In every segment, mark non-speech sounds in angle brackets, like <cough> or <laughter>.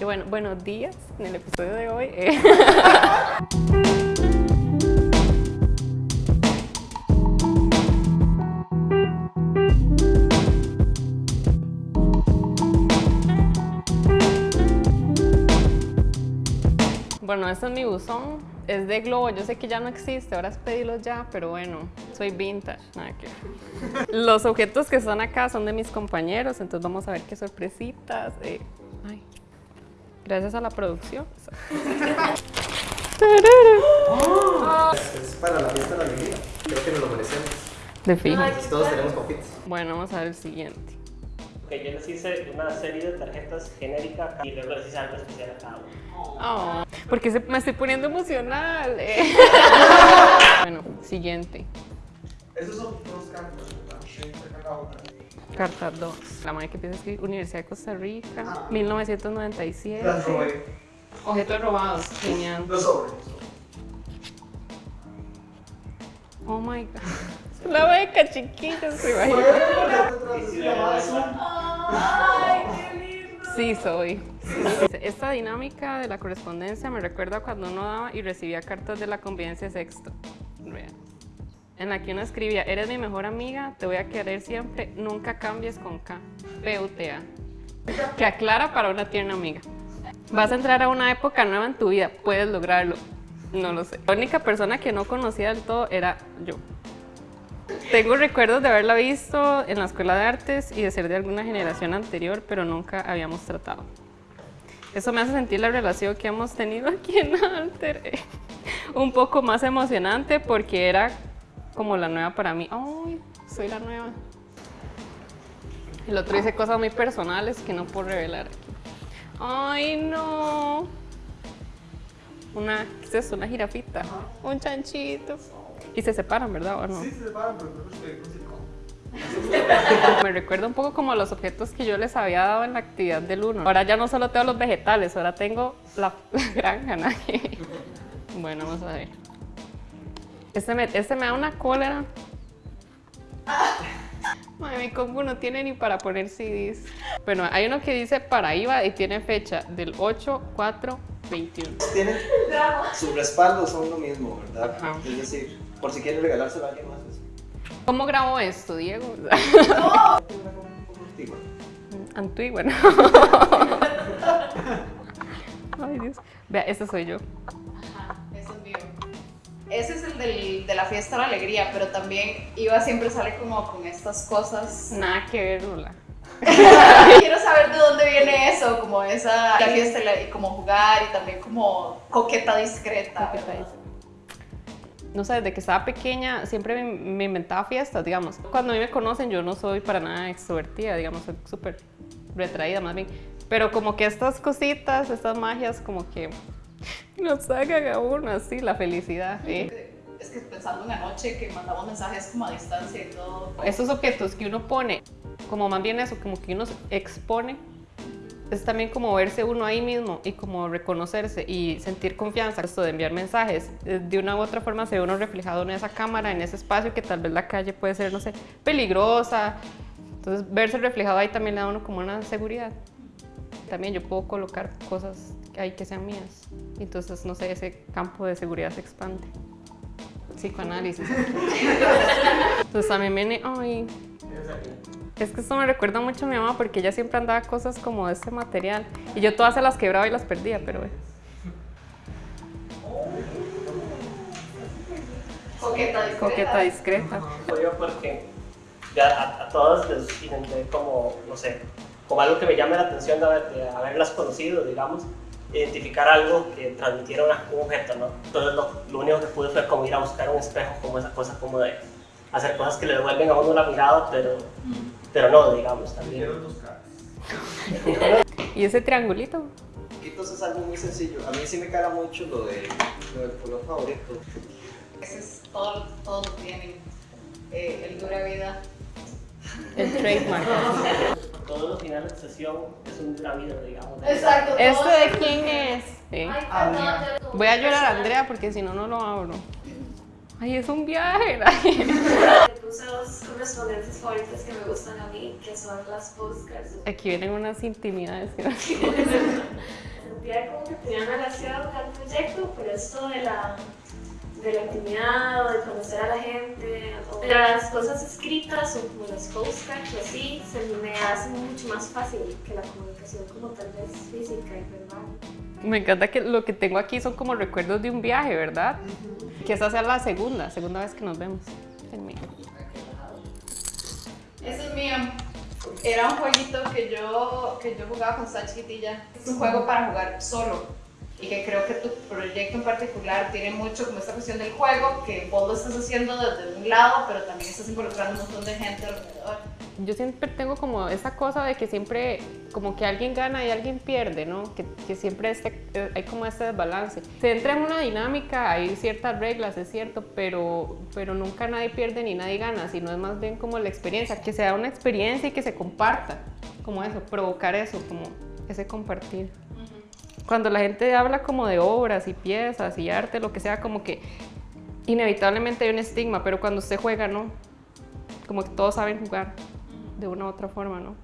Y bueno, buenos días en el episodio de hoy. eh. <laughs> Bueno, este es mi buzón. Es de globo. Yo sé que ya no existe, ahora es pedirlo ya, pero bueno, soy vintage. Nada que. Los objetos que están acá son de mis compañeros, entonces vamos a ver qué sorpresitas. eh. Ay, gracias a la producción. Es para la fiesta de la alegría. Creo que nos lo merecemos. De fijo. Todos tenemos confits. Bueno, vamos a ver el siguiente. Ok, yo les hice una serie de tarjetas genéricas y luego les hice algo especial a cada uno. Oh, porque se- me estoy poniendo emocional. eh. <laughs> bueno, siguiente. Esos son dos cartas, ¿verdad? Otra. Carta 2. La madre que empieza a escribir Universidad de Costa Rica, Ah. 1997. Las robé. Objetos robados. Genial. Los sobres. Oh my god. <laughs> La beca chiquita, se imagina. Sí, soy. Esta dinámica de la correspondencia me recuerda cuando uno daba y recibía cartas de la convivencia sexto. Real. En la que uno escribía, eres mi mejor amiga, te voy a querer siempre, nunca cambies con K. PUTA. Que aclara para una tierna amiga. Vas a entrar a una época nueva en tu vida, puedes lograrlo. No lo sé. La única persona que no conocía del todo era yo. Tengo recuerdos de haberla visto en la escuela de artes y de ser de alguna generación anterior, pero nunca habíamos tratado. Eso me hace sentir la relación que hemos tenido aquí en Alter eh, un poco más emocionante porque era como la nueva para mí. ¡Ay! Soy la nueva. El otro dice cosas muy personales que no puedo revelar aquí. ¡Ay, no! Una, ¿qué es eso? Una jirafita. Un chanchito. Y se separan, ¿verdad? ¿O no? Sí, se separan, pero. <laughs> Me recuerda un poco como los objetos que yo les había dado en la actividad del 1. Ahora ya no solo tengo los vegetales, ahora tengo la, <laughs> granja. ¿no? <laughs> bueno, vamos a ver. Este me, este me da una cólera. Ay, mi compu no tiene ni para poner CDs. Bueno, hay uno que dice para IVA y tiene fecha del 8, 4, 21. Tienen su respaldo, son lo mismo, ¿verdad? Ajá. Es decir, por si quieren regalárselo a alguien más. ¿Cómo grabo esto, Diego? poco <laughs> antigua. Antigua, ¿no? <laughs> Ay, Dios. Vea, este soy yo. Ese es el del- de la fiesta de la alegría, pero también Iva siempre sale como con estas cosas. Nada que ver, Lula. <laughs> Quiero saber de dónde viene eso, como esa la fiesta y como jugar y también como coqueta discreta. ¿Qué tal? No sé, desde que estaba pequeña siempre me, me inventaba fiestas, digamos. Cuando a mí me conocen yo no soy para nada extrovertida, digamos, soy súper retraída más bien. Pero como que estas cositas, estas magias como que <laughs> nos sacan a uno así la felicidad. ¿eh? Es que pensando en anoche que mandamos mensajes como a distancia y todo. Esos objetos que uno pone, como más bien eso, como que uno se expone, es también como verse uno ahí mismo y como reconocerse y sentir confianza. Esto de enviar mensajes, eh, de una u otra forma se ve uno reflejado en esa cámara, en ese espacio que tal vez la calle puede ser, no sé, peligrosa. Entonces verse reflejado ahí también le da a uno como una seguridad. También yo puedo colocar cosas ahí que sean mías. Entonces, no sé, ese campo de seguridad se expande. Psicoanálisis. Entonces a mí me... Ay, es que esto me recuerda mucho a mi mamá porque ella siempre andaba cosas como de este material. Y yo todas se las quebraba y las perdía, pero... Coqueta discreta. Coqueta discreta. Yo porque ya a, a todos les intenté como, no sé, como algo que me llame la atención de, haber- de haberlas conocido, digamos, identificar algo que transmitiera una- un objeto, ¿no? Entonces lo, lo único que pude fue como ir a buscar un espejo, como esa cosa como de hacer cosas que le devuelven a uno la mirada, pero, pero no, digamos, también. <laughs> Y ese triangulito. Quitos es algo muy sencillo. A mí sí me cara mucho lo, de, lo del color favorito. Ese es todo, todos tienen. Eh, el dura vida. El trademark. <laughs> Todos los finales de sesión es un vida, digamos. Exacto. ¿Este de quién es? Sí. Voy a llorar a Andrea porque si no, no lo abro. Ay, es un viaje. <laughs> puse dos correspondencias favoritas que me gustan a mí, que son las postcards. Aquí vienen unas intimidades que <laughs> no <laughs> Sentía como que tenía relación al proyecto, pero esto de la, de la intimidad o de conocer a la gente, las cosas escritas o como las postcards o así, se me hace mucho más fácil que la comunicación como tal vez física y verbal. Me encanta que lo que tengo aquí son como recuerdos de un viaje, ¿verdad? Que esa sea la segunda, segunda vez que nos vemos. Ese es mío. Era un jueguito que yo, que yo jugaba cuando estaba chiquitilla. Es un juego para jugar solo. Y que creo que tu proyecto en particular tiene mucho como esta cuestión del juego, que vos lo estás haciendo desde un lado, pero también estás involucrando un montón de gente alrededor. Yo siempre tengo como esa cosa de que siempre como que alguien gana y alguien pierde, ¿no? Que, que siempre este, eh, hay como este desbalance. Se entra en una dinámica, hay ciertas reglas, es cierto, pero, pero nunca nadie pierde ni nadie gana, sino es más bien como la experiencia, que sea una experiencia y que se comparta, como eso, provocar eso, como ese compartir. Cuando la gente habla como de obras y piezas y arte, lo que sea, como que inevitablemente hay un estigma, pero cuando usted juega, ¿no? Como que todos saben jugar de una u otra forma, ¿no?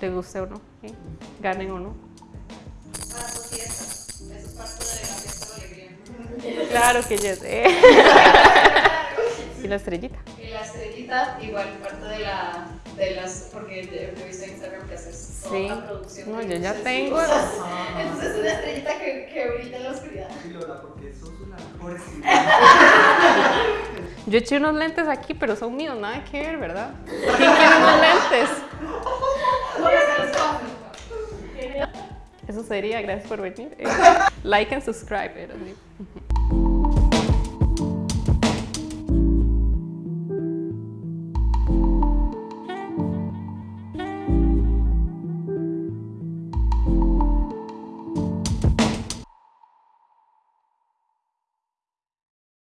Te guste o no, ¿sí? ganen o no. Para tu fiesta. Eso es parte de la fiesta de alegría. Claro que yes. <laughs> ¿eh? y la estrellita. Y la estrellita, igual parte de la. De las, porque he visto en Instagram que haces toda Sí. una producción. No, de yo ya tengo. cosas. Entonces es una estrellita que, que brilla en la oscuridad. Sí, Lola, porque sos una mejor <laughs> Yo eché unos lentes aquí, pero son míos, nada que ver, ¿verdad? ¿Quién quiere unos lentes? Eso sería, gracias por venir. Eh, like and subscribe. era así.